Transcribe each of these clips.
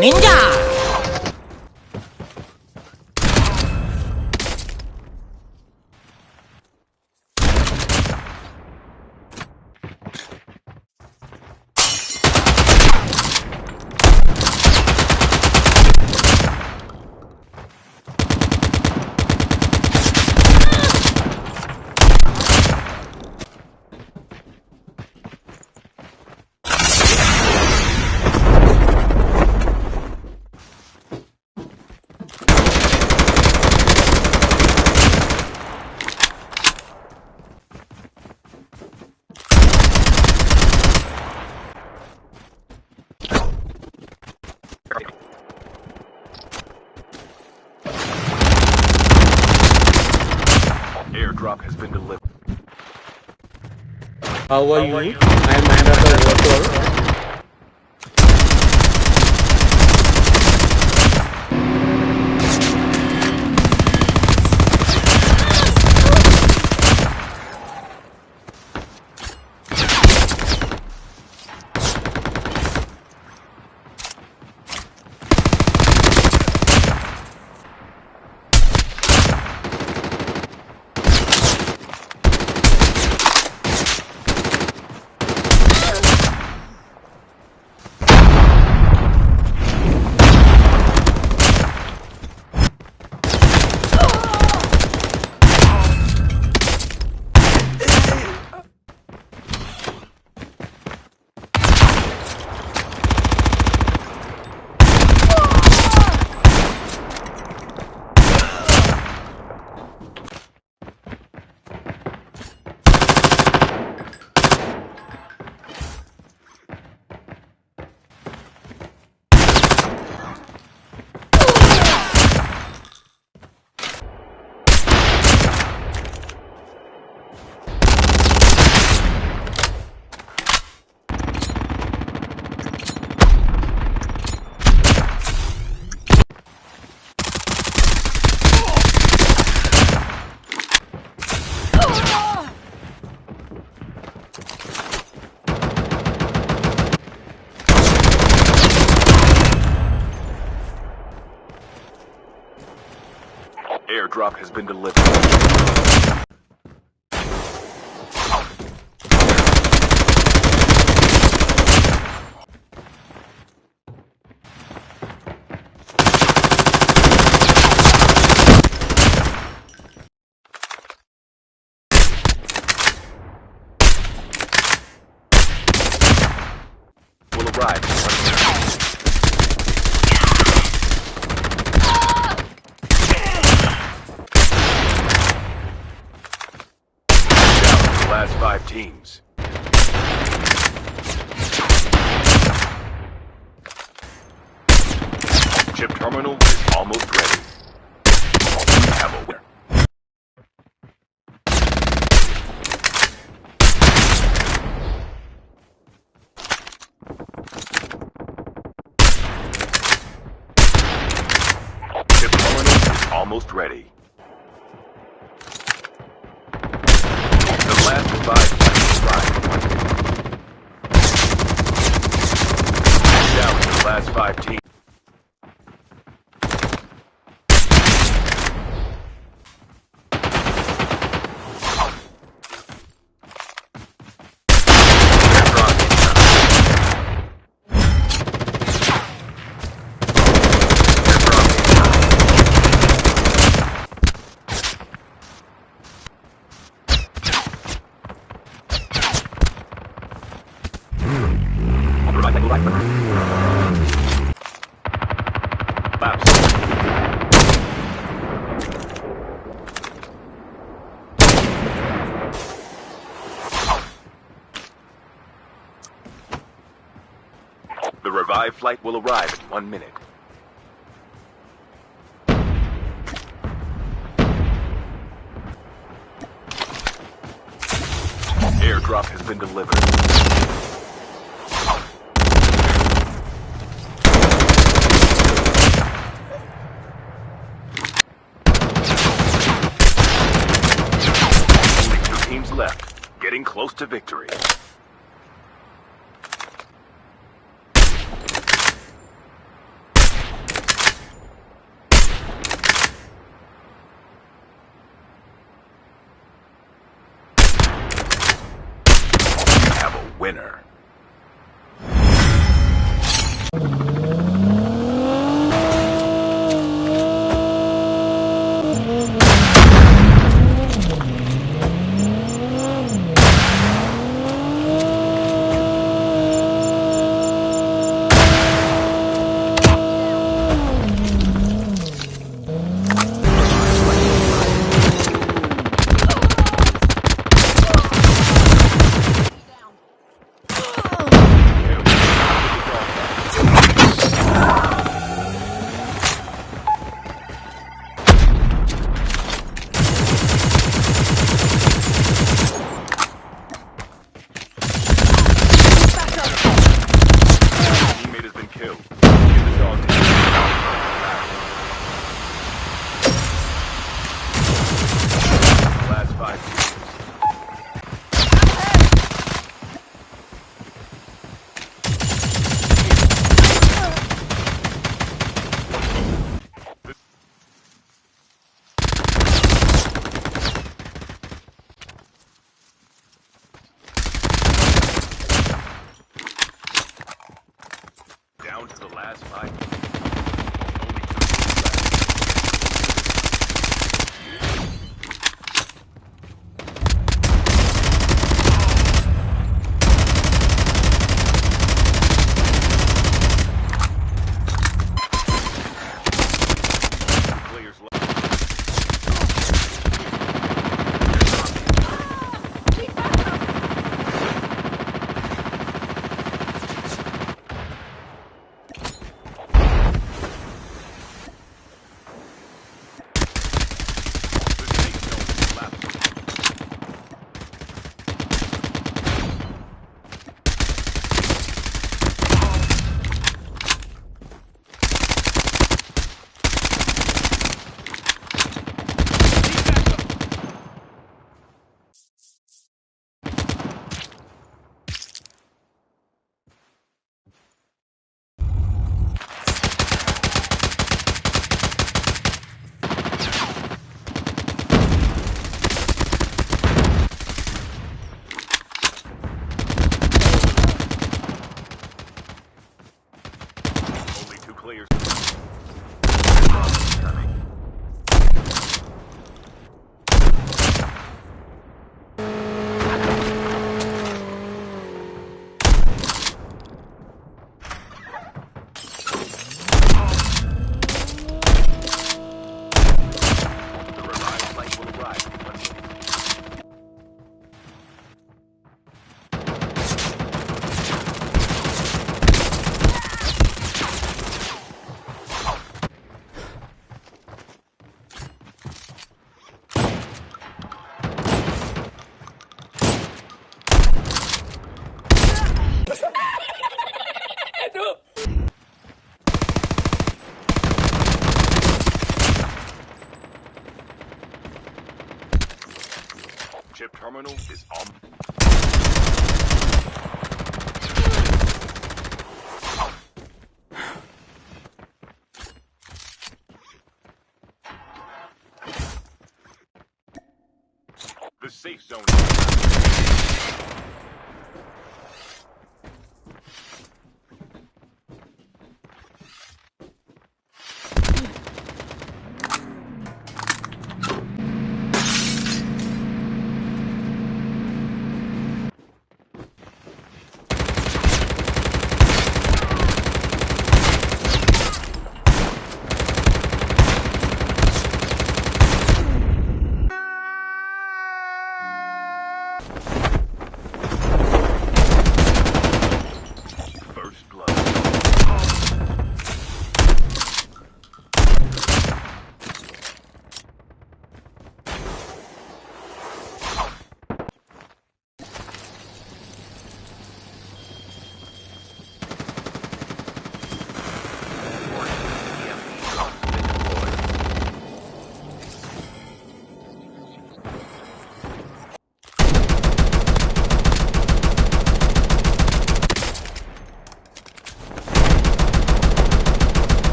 ninja How are you? I am the. Airdrop has been delivered. Will arrive. Down to the last five teams. Chip terminal is almost ready. We have a winner. Chip terminal almost ready. The last five arrived. Down to the last five teams. flight will arrive in one minute. Airdrop has been delivered. left, getting close to victory. Spy terminal is on. The safe zone.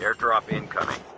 Airdrop incoming.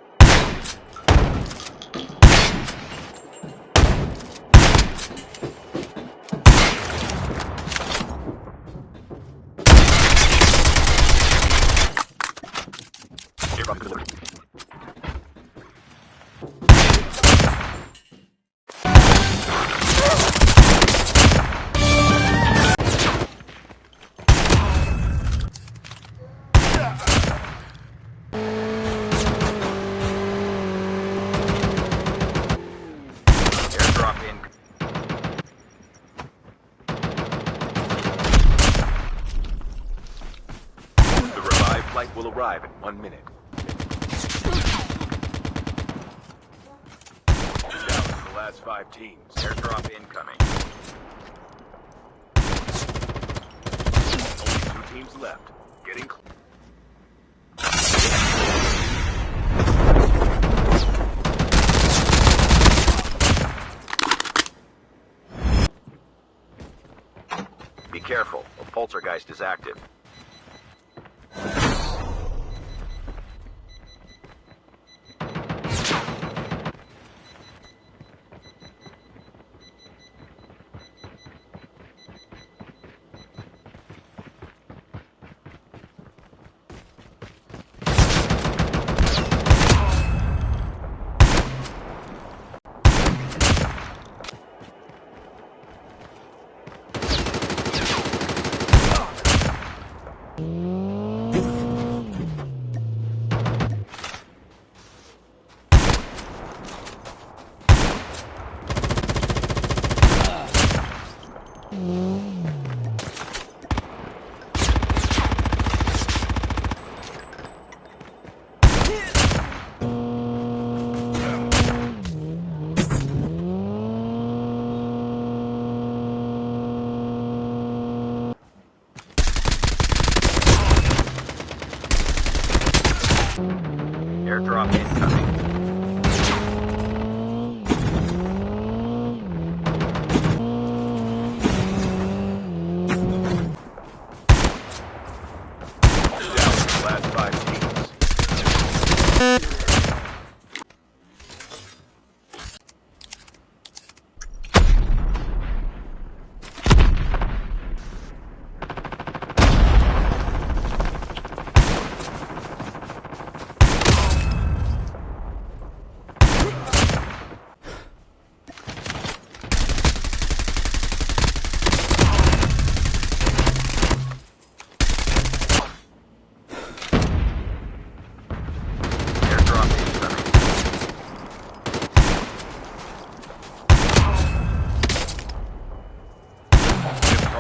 One minute. The last five teams. Airdrop incoming. Only two teams left. Getting close. Be careful. A poltergeist is active.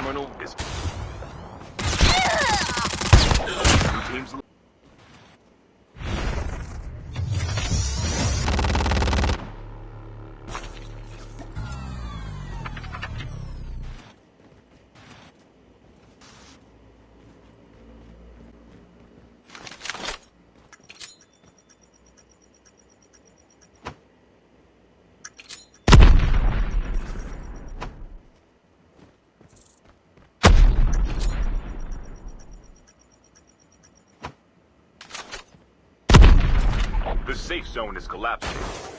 Terminal is. Two teams. Safe zone is collapsing.